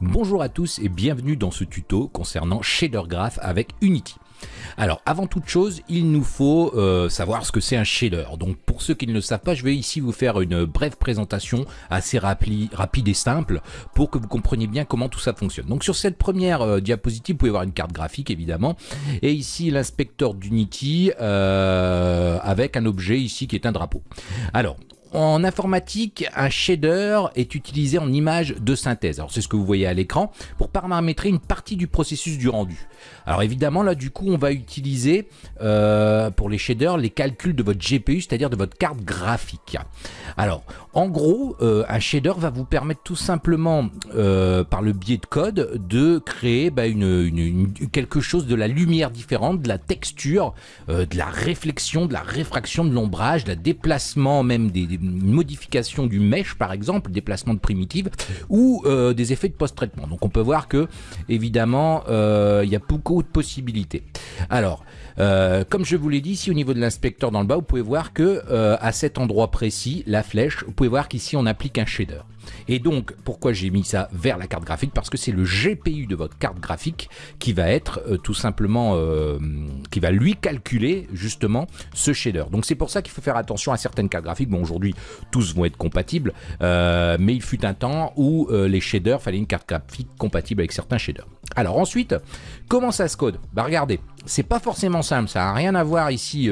Bonjour à tous et bienvenue dans ce tuto concernant Shader Graph avec Unity. Alors avant toute chose, il nous faut euh, savoir ce que c'est un shader. Donc pour ceux qui ne le savent pas, je vais ici vous faire une brève présentation assez rapide et simple pour que vous compreniez bien comment tout ça fonctionne. Donc sur cette première euh, diapositive, vous pouvez voir une carte graphique évidemment, et ici l'inspecteur d'Unity euh, avec un objet ici qui est un drapeau. Alors en informatique, un shader est utilisé en image de synthèse. Alors c'est ce que vous voyez à l'écran pour paramétrer une partie du processus du rendu. Alors évidemment là du coup on va utiliser euh, pour les shaders les calculs de votre GPU, c'est-à-dire de votre carte graphique. Alors en gros euh, un shader va vous permettre tout simplement euh, par le biais de code de créer bah, quelque chose de la lumière différente, de la texture, de la réflexion, de la réfraction, de l'ombrage, de la déplacement même des modification du mesh par exemple, déplacement de primitives ou euh, des effets de post-traitement. Donc on peut voir que évidemment euh, il y a beaucoup de possibilités. Alors euh, comme je vous l'ai dit ici au niveau de l'inspecteur dans le bas, vous pouvez voir que à cet endroit précis, la flèche, vous pouvez voir qu'ici on applique un shader. Et donc, pourquoi j'ai mis ça vers la carte graphique Parce que c'est le GPU de votre carte graphique qui va être euh, tout simplement, euh, qui va lui calculer justement ce shader. Donc c'est pour ça qu'il faut faire attention à certaines cartes graphiques. Bon, aujourd'hui, tous vont être compatibles, euh, mais il fut un temps où les shaders, fallait une carte graphique compatible avec certains shaders. Alors ensuite, comment ça se code? Bah regardez, c'est pas forcément simple, ça n'a rien à voir ici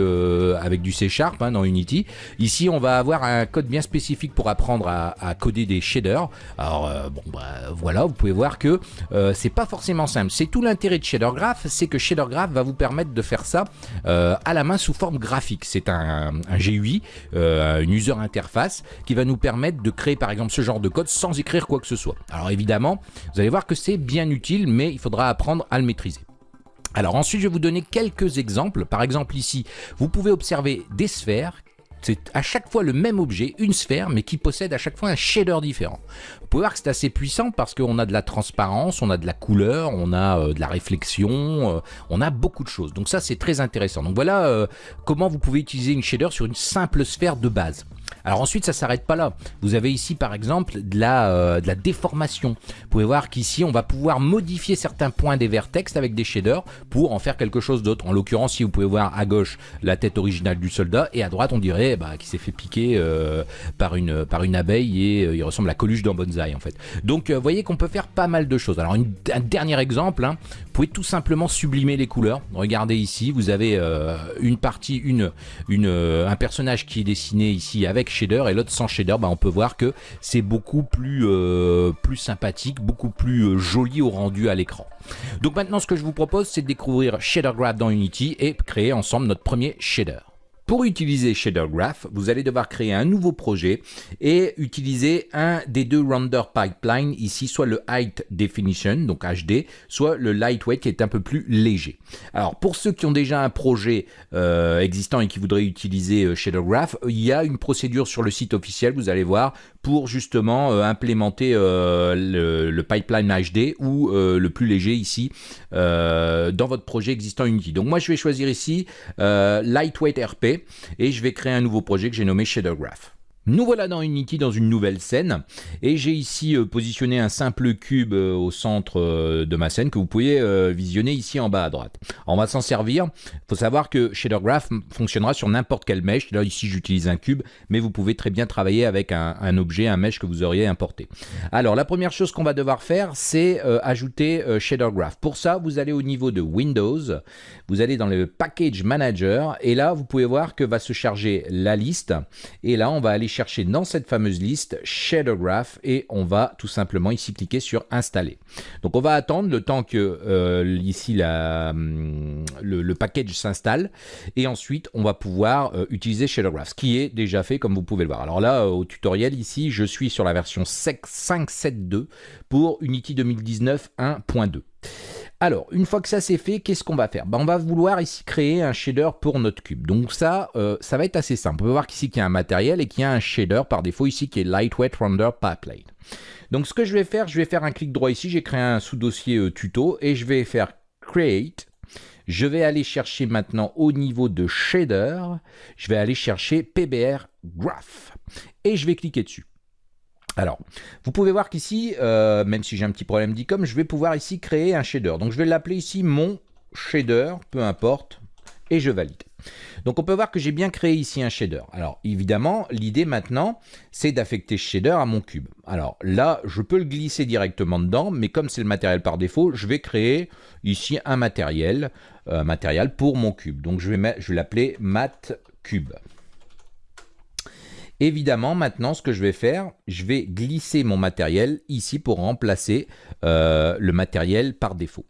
avec du C Sharp hein, dans Unity. Ici, on va avoir un code bien spécifique pour apprendre à, coder des shader. Alors euh, bon bah voilà, vous pouvez voir que euh, c'est pas forcément simple. C'est tout l'intérêt de Shader Graph, c'est que Shader Graph va vous permettre de faire ça euh, à la main sous forme graphique. C'est un, GUI, une user interface qui va nous permettre de créer par exemple ce genre de code sans écrire quoi que ce soit. Alors évidemment, vous allez voir que c'est bien utile, mais il faudra apprendre à le maîtriser. Alors ensuite, je vais vous donner quelques exemples. Par exemple ici, vous pouvez observer des sphères c'est à chaque fois le même objet, une sphère, mais qui possède à chaque fois un shader différent. Vous pouvez voir que c'est assez puissant parce qu'on a de la transparence, on a de la couleur, on a euh, de la réflexion, euh, on a beaucoup de choses. Donc ça, c'est très intéressant. Donc voilà euh, comment vous pouvez utiliser une shader sur une simple sphère de base. Alors ensuite, ça s'arrête pas là. Vous avez ici, par exemple, de la, euh, de la déformation. Vous pouvez voir qu'ici, on va pouvoir modifier certains points des vertex avec des shaders pour en faire quelque chose d'autre. En l'occurrence, si vous pouvez voir à gauche la tête originale du soldat et à droite, on dirait bah, qu'il s'est fait piquer euh, par, une, abeille et euh, il ressemble à Coluche dans Bonsaï en fait. Donc, vous voyez qu'on peut faire pas mal de choses. Alors, un dernier exemple, hein. vous pouvez tout simplement sublimer les couleurs. Regardez ici, vous avez une partie, un personnage qui est dessiné ici avec shader et l'autre sans shader, bah, on peut voir que c'est beaucoup plus, euh, plus sympathique, beaucoup plus euh, joli au rendu à l'écran. Donc maintenant ce que je vous propose c'est de découvrir Shader Graph dans Unity et créer ensemble notre premier shader. Pour utiliser Shader Graph, vous allez devoir créer un nouveau projet et utiliser un des deux render pipeline ici, soit le Height Definition, donc HD, soit le Lightweight qui est un peu plus léger. Alors pour ceux qui ont déjà un projet euh, existant et qui voudraient utiliser euh, Shader Graph, il y a une procédure sur le site officiel, vous allez voir, pour justement euh, implémenter le, pipeline HD ou le plus léger ici dans votre projet existant Unity. Donc moi je vais choisir ici Lightweight RP et je vais créer un nouveau projet que j'ai nommé Shader Graph. Nous voilà dans Unity dans une nouvelle scène et j'ai ici euh, positionné un simple cube euh, au centre euh, de ma scène que vous pouvez visionner ici en bas à droite. On va s'en servir. Il faut savoir que Shader Graph fonctionnera sur n'importe quel mesh. Là ici j'utilise un cube mais vous pouvez très bien travailler avec un, objet, un mesh que vous auriez importé. Alors la première chose qu'on va devoir faire c'est ajouter Shader Graph. Pour ça vous allez au niveau de Windows, vous allez dans le Package Manager et là vous pouvez voir que va se charger la liste et là on va aller chercher dans cette fameuse liste Shader Graph et on va tout simplement ici cliquer sur installer. Donc on va attendre le temps que euh, ici la, hum, le, package s'installe et ensuite on va pouvoir euh, utiliser Shader Graph, ce qui est déjà fait comme vous pouvez le voir. Alors là euh, au tutoriel ici je suis sur la version 5.7.2 pour Unity 2019 1.2. Alors, une fois que ça c'est fait, qu'est-ce qu'on va faire? Ben, On va vouloir ici créer un shader pour notre cube. Donc ça, euh, ça va être assez simple. On peut voir qu'ici qu'il y a un matériel et qu'il y a un shader par défaut ici qui est Lightweight Render Pipeline. Donc ce que je vais faire, je vais faire un clic droit ici, j'ai créé un sous-dossier euh, tuto et je vais faire Create. Je vais aller chercher maintenant au niveau de shader, je vais aller chercher PBR Graph et je vais cliquer dessus. Alors, vous pouvez voir qu'ici, euh, même si j'ai un petit problème d'icom, je vais pouvoir ici créer un shader. Donc je vais l'appeler ici mon shader, peu importe, et je valide. Donc on peut voir que j'ai bien créé ici un shader. Alors évidemment, l'idée maintenant, c'est d'affecter shader à mon cube. Alors là, je peux le glisser directement dedans, mais comme c'est le matériel par défaut, je vais créer ici un matériel, euh, matériel pour mon cube. Donc je vais, je vais l'appeler mat cube. Évidemment, maintenant, ce que je vais faire, je vais glisser mon matériel ici pour remplacer euh, le matériel par défaut.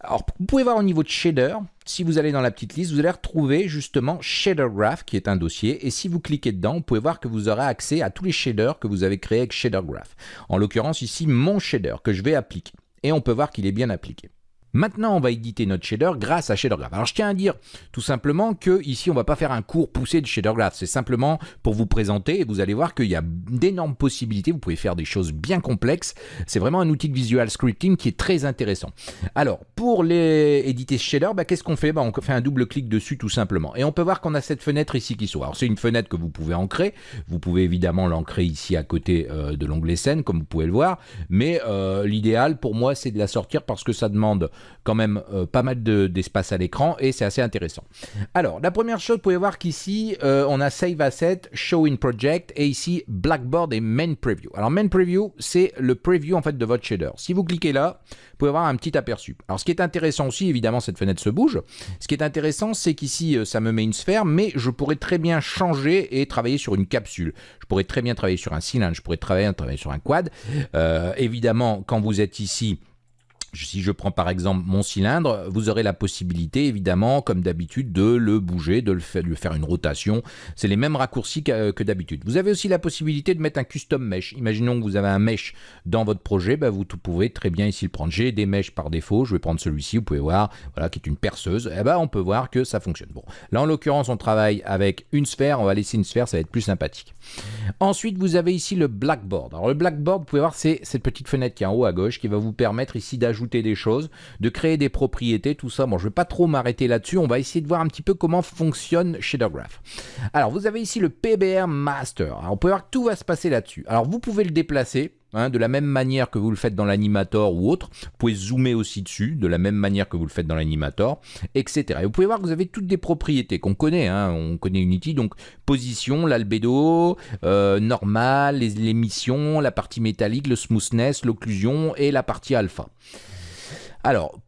Alors, vous pouvez voir au niveau de shader, si vous allez dans la petite liste, vous allez retrouver justement Shader Graph, qui est un dossier. Et si vous cliquez dedans, vous pouvez voir que vous aurez accès à tous les shaders que vous avez créés avec Shader Graph. En l'occurrence, ici, mon shader que je vais appliquer. Et on peut voir qu'il est bien appliqué. Maintenant, on va éditer notre shader grâce à Shader Graph. Alors, je tiens à dire tout simplement que ici, on va pas faire un cours poussé de Shader Graph. C'est simplement pour vous présenter et vous allez voir qu'il y a d'énormes possibilités. Vous pouvez faire des choses bien complexes. C'est vraiment un outil de visual scripting qui est très intéressant. Alors, pour les éditer ce shader, bah, qu'est-ce qu'on fait? Bah, On fait un double clic dessus tout simplement. Et on peut voir qu'on a cette fenêtre ici qui s'ouvre. Alors, c'est une fenêtre que vous pouvez ancrer. Vous pouvez évidemment l'ancrer ici à côté euh, de l'onglet scène, comme vous pouvez le voir. Mais euh, l'idéal pour moi, c'est de la sortir parce que ça demande quand même euh, pas mal d'espace à l'écran et c'est assez intéressant. Alors, la première chose, vous pouvez voir qu'ici, euh, on a Save Asset, Show in Project et ici Blackboard et Main Preview. Alors, Main Preview, c'est le preview en fait de votre shader. Si vous cliquez là, vous pouvez avoir un petit aperçu. Alors, ce qui est intéressant aussi, évidemment, cette fenêtre se bouge. Ce qui est intéressant, c'est qu'ici, euh, ça me met une sphère, mais je pourrais très bien changer et travailler sur une capsule. Je pourrais très bien travailler sur un cylindre, je pourrais travailler, travailler sur un quad. évidemment, quand vous êtes ici, si je prends par exemple mon cylindre, vous aurez la possibilité évidemment, comme d'habitude, de le bouger, de le faire, lui faire une rotation. C'est les mêmes raccourcis que, d'habitude. Vous avez aussi la possibilité de mettre un custom mesh. Imaginons que vous avez un mesh dans votre projet, bah, vous pouvez très bien ici le prendre. J'ai des meshs par défaut, je vais prendre celui-ci, vous pouvez voir, voilà, qui est une perceuse. Et eh ben, on peut voir que ça fonctionne. Bon, là en l'occurrence, on travaille avec une sphère, on va laisser une sphère, ça va être plus sympathique. Ensuite, vous avez ici le blackboard. Alors le blackboard, vous pouvez voir, c'est cette petite fenêtre qui est en haut à gauche qui va vous permettre ici d'ajouter des choses, de créer des propriétés, tout ça. Bon, je vais pas trop m'arrêter là-dessus. On va essayer de voir un petit peu comment fonctionne Shader Graph. Alors, vous avez ici le PBR Master. On peut voir que tout va se passer là-dessus. Alors, vous pouvez le déplacer. Hein, de la même manière que vous le faites dans l'animator ou autre. Vous pouvez zoomer aussi dessus, de la même manière que vous le faites dans l'animator, etc. Et vous pouvez voir que vous avez toutes des propriétés qu'on connaît. Hein. on connaît Unity, donc position, l'albédo, euh, normal, l'émission, la partie métallique, le smoothness, l'occlusion et la partie alpha. Alors,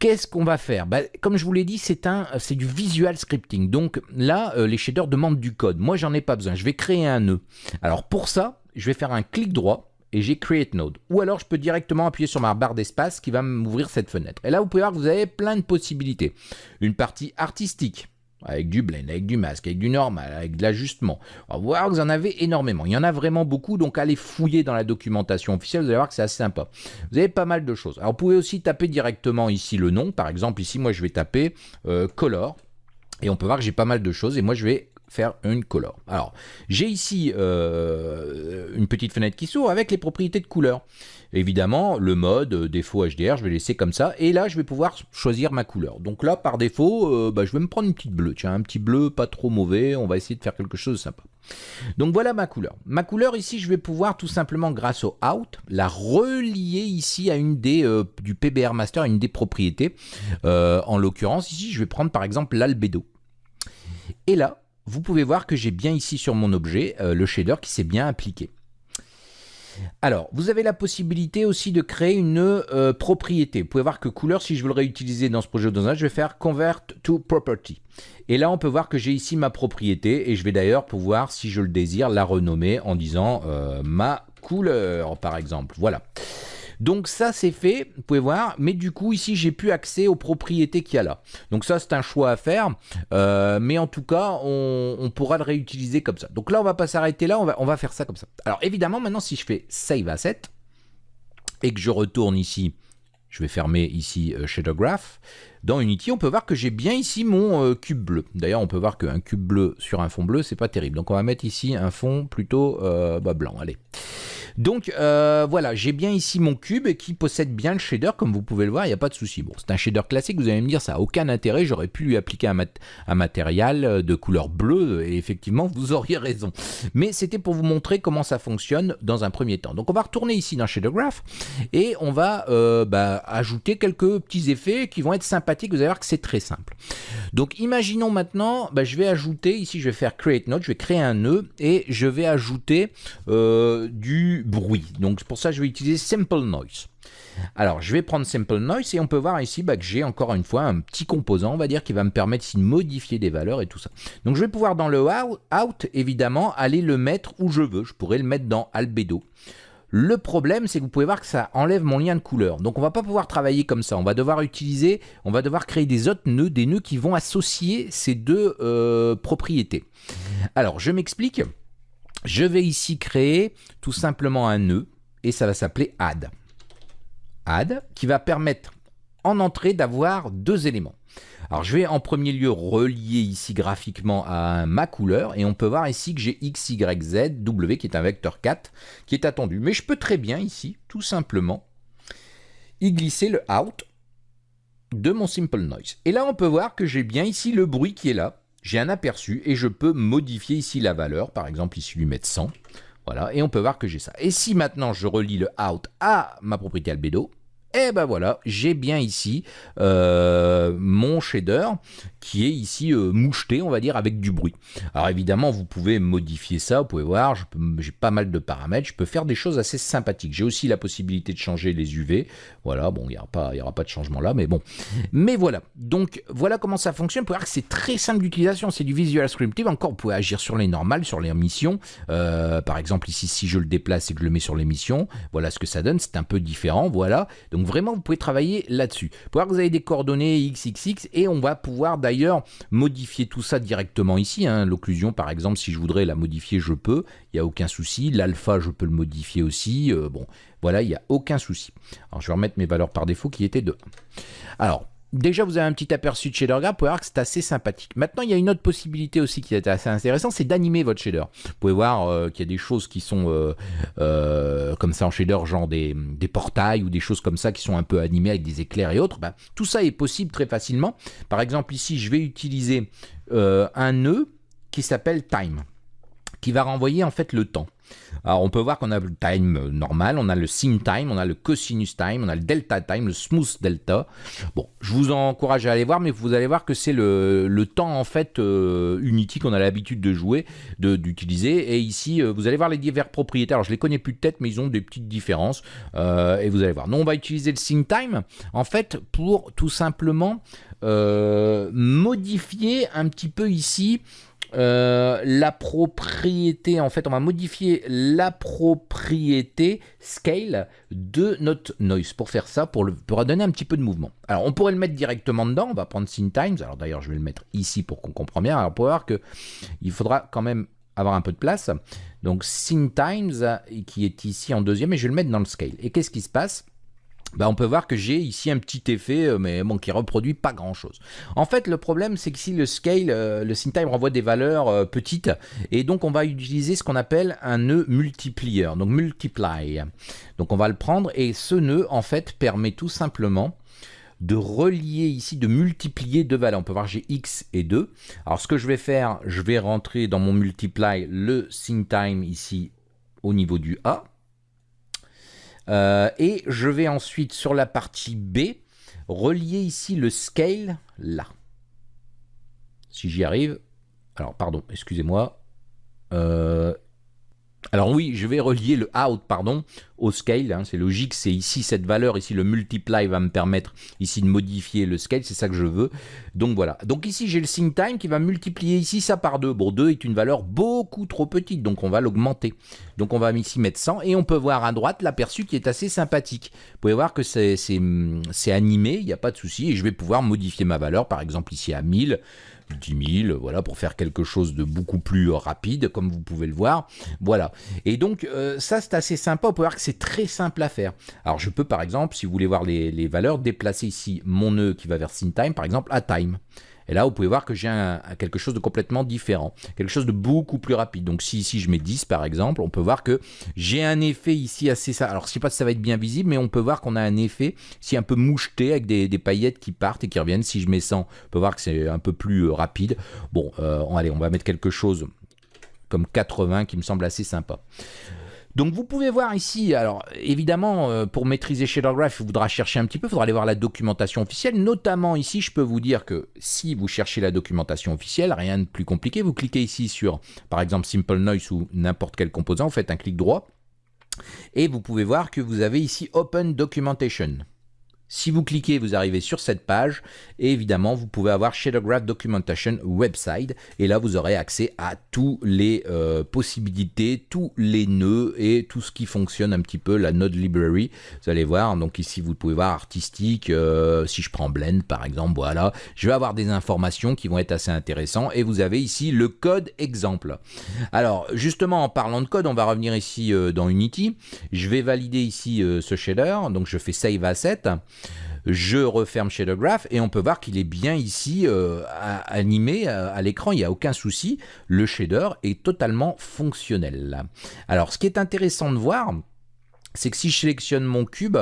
Qu'est-ce qu'on va faire? Bah, Comme je vous l'ai dit, c'est du visual scripting. Donc là, euh, les shaders demandent du code. Moi, j'en ai pas besoin. Je vais créer un nœud. Alors pour ça, je vais faire un clic droit et j'ai Create Node. Ou alors je peux directement appuyer sur ma barre d'espace qui va m'ouvrir cette fenêtre. Et là, vous pouvez voir que vous avez plein de possibilités. Une partie artistique avec du blend, avec du masque, avec du normal, avec de l'ajustement. On voir que vous en avez énormément. Il y en a vraiment beaucoup, donc allez fouiller dans la documentation officielle, vous allez voir que c'est assez sympa. Vous avez pas mal de choses. Alors vous pouvez aussi taper directement ici le nom. Par exemple, ici, moi, je vais taper euh, Color. Et on peut voir que j'ai pas mal de choses. Et moi, je vais faire une color. Alors, j'ai ici euh, une petite fenêtre qui s'ouvre avec les propriétés de couleur. Évidemment, le mode euh, défaut HDR, je vais laisser comme ça. Et là, je vais pouvoir choisir ma couleur. Donc là, par défaut, euh, bah, je vais me prendre une petite bleue. Tiens, un petit bleu pas trop mauvais. On va essayer de faire quelque chose de sympa. Donc voilà ma couleur. Ma couleur ici, je vais pouvoir tout simplement, grâce au out, la relier ici à une des du PBR Master, à une des propriétés. en l'occurrence, ici, je vais prendre par exemple l'albédo. Et là, vous pouvez voir que j'ai bien ici sur mon objet le shader qui s'est bien appliqué. Alors, vous avez la possibilité aussi de créer une euh, propriété. Vous pouvez voir que couleur, si je veux le réutiliser dans ce projet dans je vais faire Convert to Property. Et là, on peut voir que j'ai ici ma propriété et je vais d'ailleurs pouvoir, si je le désire, la renommer en disant euh, ma couleur, par exemple. Voilà. Donc ça c'est fait, vous pouvez voir, mais du coup ici j'ai plus accès aux propriétés qu'il y a là. Donc ça c'est un choix à faire, euh, mais en tout cas on, pourra le réutiliser comme ça. Donc là on va pas s'arrêter là, on va, faire ça comme ça. Alors évidemment maintenant si je fais Save Asset et que je retourne ici, je vais fermer ici euh, Shader Graph, dans Unity, on peut voir que j'ai bien ici mon euh, cube bleu. D'ailleurs, on peut voir qu'un cube bleu sur un fond bleu, c'est pas terrible. Donc on va mettre ici un fond plutôt bah, blanc. Allez. Donc euh, voilà, j'ai bien ici mon cube qui possède bien le shader, comme vous pouvez le voir, il n'y a pas de souci. Bon, c'est un shader classique, vous allez me dire, ça n'a aucun intérêt, j'aurais pu lui appliquer un, matériel de couleur bleue, et effectivement, vous auriez raison. Mais c'était pour vous montrer comment ça fonctionne dans un premier temps. Donc on va retourner ici dans Shader Graph, et on va euh, bah, ajouter quelques petits effets qui vont être sympathiques, vous allez voir que c'est très simple. Donc imaginons maintenant, bah, je vais ajouter, ici je vais faire Create Node, je vais créer un nœud, et je vais ajouter euh, du bruit. Donc pour ça, je vais utiliser Simple Noise. Alors, je vais prendre Simple Noise et on peut voir ici bah, que j'ai encore une fois un petit composant, on va dire, qui va me permettre de modifier des valeurs et tout ça. Donc, je vais pouvoir dans le out, évidemment, aller le mettre où je veux. Je pourrais le mettre dans Albedo. Le problème, c'est que vous pouvez voir que ça enlève mon lien de couleur. Donc, on va pas pouvoir travailler comme ça. On va devoir utiliser, on va devoir créer des autres nœuds, des nœuds qui vont associer ces deux euh, propriétés. Alors, je m'explique. Je vais ici créer tout simplement un nœud et ça va s'appeler add. Add qui va permettre en entrée d'avoir deux éléments. Alors je vais en premier lieu relier ici graphiquement à ma couleur et on peut voir ici que j'ai x, y, z, w qui est un vecteur 4 qui est attendu. Mais je peux très bien ici, tout simplement, y glisser le out de mon simple noise. Et là on peut voir que j'ai bien ici le bruit qui est là j'ai un aperçu et je peux modifier ici la valeur, par exemple ici lui mettre 100, voilà, et on peut voir que j'ai ça. Et si maintenant je relie le out à ma propriété albedo, et eh ben voilà, j'ai bien ici euh, mon shader qui est ici euh, moucheté, on va dire, avec du bruit. Alors évidemment, vous pouvez modifier ça, vous pouvez voir, j'ai pas mal de paramètres, je peux faire des choses assez sympathiques. J'ai aussi la possibilité de changer les UV, voilà, bon, il n'y aura, pas, aura pas de changement là, mais bon. Mais voilà, donc voilà comment ça fonctionne, vous pouvez voir que c'est très simple d'utilisation, c'est du Visual Scripting, encore vous pouvez agir sur les normales, sur les missions, euh, par exemple ici, si je le déplace et que je le mets sur les missions, voilà ce que ça donne, c'est un peu différent, voilà. Donc vraiment, vous pouvez travailler là-dessus. Vous pouvez voir que vous avez des coordonnées XXX et on va pouvoir d'ailleurs modifier tout ça directement ici. Hein. L'occlusion, par exemple, si je voudrais la modifier, je peux. Il n'y a aucun souci. L'alpha, je peux le modifier aussi. Euh, bon, voilà, il n'y a aucun souci. Alors, je vais remettre mes valeurs par défaut qui étaient de 1. Alors, Déjà, vous avez un petit aperçu de shader graph, vous pouvez voir que c'est assez sympathique. Maintenant, il y a une autre possibilité aussi qui est assez intéressante, c'est d'animer votre shader. Vous pouvez voir euh, qu'il y a des choses qui sont euh, euh, comme ça en shader, genre des, portails ou des choses comme ça qui sont un peu animées avec des éclairs et autres. Ben, tout ça est possible très facilement. Par exemple, ici, je vais utiliser un nœud qui s'appelle time, va renvoyer en fait le temps. Alors on peut voir qu'on a le time normal, on a le sin time, on a le cosinus time, on a le delta time, le smooth delta. Bon, je vous encourage à aller voir, mais vous allez voir que c'est le, temps en fait euh, Unity qu'on a l'habitude de jouer, d'utiliser. Et ici, euh, vous allez voir les divers propriétaires. Alors je les connais plus de tête, mais ils ont des petites différences. Euh, et vous allez voir. Nous, on va utiliser le sin time en fait pour tout simplement modifier un petit peu ici euh, la propriété, en fait, on va modifier la propriété scale de notre noise pour faire ça, pour, le, pour donner un petit peu de mouvement. Alors, on pourrait le mettre directement dedans, on va prendre Scene Times, alors d'ailleurs, je vais le mettre ici pour qu'on comprenne bien, alors pour voir que il faudra quand même avoir un peu de place. Donc, Scene Times, qui est ici en deuxième, et je vais le mettre dans le scale. Et qu'est-ce qui se passe? Bah, on peut voir que j'ai ici un petit effet, euh, mais bon, qui reproduit pas grand chose. En fait, le problème, c'est que si le scale, euh, le time renvoie des valeurs euh, petites, et donc on va utiliser ce qu'on appelle un nœud multiplier, donc multiply. Donc on va le prendre, et ce nœud, en fait, permet tout simplement de relier ici, de multiplier deux valeurs. On peut voir j'ai x et 2. Alors ce que je vais faire, je vais rentrer dans mon multiply le time ici au niveau du A. Euh, et je vais ensuite sur la partie B relier ici le scale là. Si j'y arrive. Alors pardon, excusez-moi. Euh, alors oui, je vais relier le out, pardon, au scale. Hein, c'est logique, c'est ici cette valeur, ici le multiply va me permettre ici de modifier le scale, c'est ça que je veux. Donc voilà. Donc ici j'ai le sync time qui va multiplier ici ça par 2. Bon, 2 est une valeur beaucoup trop petite, donc on va l'augmenter. Donc on va ici mettre 100 et on peut voir à droite l'aperçu qui est assez sympathique. Vous pouvez voir que c'est animé, il n'y a pas de souci, et je vais pouvoir modifier ma valeur, par exemple ici à 1000. 10 000, voilà, pour faire quelque chose de beaucoup plus rapide, comme vous pouvez le voir. Voilà. Et donc, euh, ça, c'est assez sympa. On peut voir que c'est très simple à faire. Alors, je peux, par exemple, si vous voulez voir les, valeurs, déplacer ici mon nœud qui va vers time, par exemple, à time. Et là, vous pouvez voir que j'ai quelque chose de complètement différent, quelque chose de beaucoup plus rapide. Donc si ici je mets 10 par exemple, on peut voir que j'ai un effet ici assez... Alors je sais pas si ça va être bien visible, mais on peut voir qu'on a un effet ici un peu moucheté avec des, paillettes qui partent et qui reviennent. Si je mets 100, on peut voir que c'est un peu plus euh, rapide. Bon, euh, allez, on va mettre quelque chose comme 80 qui me semble assez sympa. Donc vous pouvez voir ici, alors évidemment euh, pour maîtriser Graph, il faudra chercher un petit peu, il faudra aller voir la documentation officielle, notamment ici je peux vous dire que si vous cherchez la documentation officielle, rien de plus compliqué, vous cliquez ici sur par exemple Simple Noise ou n'importe quel composant, vous faites un clic droit. Et vous pouvez voir que vous avez ici Open Documentation. Si vous cliquez, vous arrivez sur cette page et évidemment, vous pouvez avoir Graph Documentation Website et là, vous aurez accès à toutes les euh, possibilités, tous les nœuds et tout ce qui fonctionne un petit peu, la Node Library. Vous allez voir, donc ici, vous pouvez voir artistique, euh, si je prends Blend par exemple, voilà. Je vais avoir des informations qui vont être assez intéressantes et vous avez ici le code exemple. Alors, justement, en parlant de code, on va revenir ici euh, dans Unity. Je vais valider ici ce shader, donc je fais Save Asset je referme Shader Graph et on peut voir qu'il est bien ici euh, animé euh, à, l'écran, il n'y a aucun souci, le shader est totalement fonctionnel. Alors ce qui est intéressant de voir, c'est que si je sélectionne mon cube,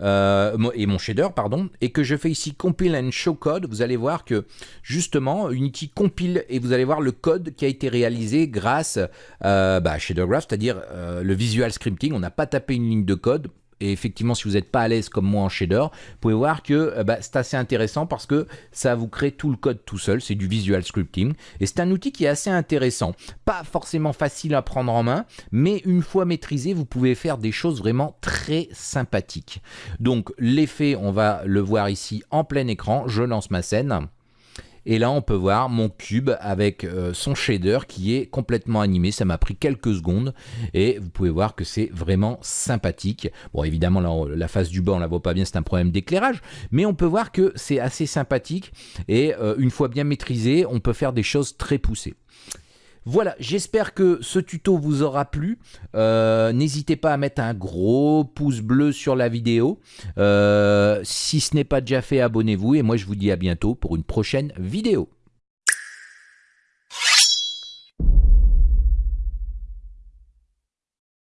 euh, et mon shader, pardon, et que je fais ici compile and show code, vous allez voir que justement Unity compile et vous allez voir le code qui a été réalisé grâce bah, à Shader Graph, c'est-à-dire le visual scripting. On n'a pas tapé une ligne de code, et effectivement, si vous n'êtes pas à l'aise comme moi en shader, vous pouvez voir que euh, bah, c'est assez intéressant parce que ça vous crée tout le code tout seul. C'est du visual scripting. Et c'est un outil qui est assez intéressant. Pas forcément facile à prendre en main, mais une fois maîtrisé, vous pouvez faire des choses vraiment très sympathiques. Donc l'effet, on va le voir ici en plein écran. Je lance ma scène. Et là, on peut voir mon cube avec euh, son shader qui est complètement animé. Ça m'a pris quelques secondes et vous pouvez voir que c'est vraiment sympathique. Bon, évidemment, la face du bas, on la voit pas bien, c'est un problème d'éclairage, mais on peut voir que c'est assez sympathique et euh, une fois bien maîtrisé, on peut faire des choses très poussées. Voilà, j'espère que ce tuto vous aura plu. Euh, n'hésitez pas à mettre un gros pouce bleu sur la vidéo. Euh, si ce n'est pas déjà fait, abonnez-vous et moi je vous dis à bientôt pour une prochaine vidéo.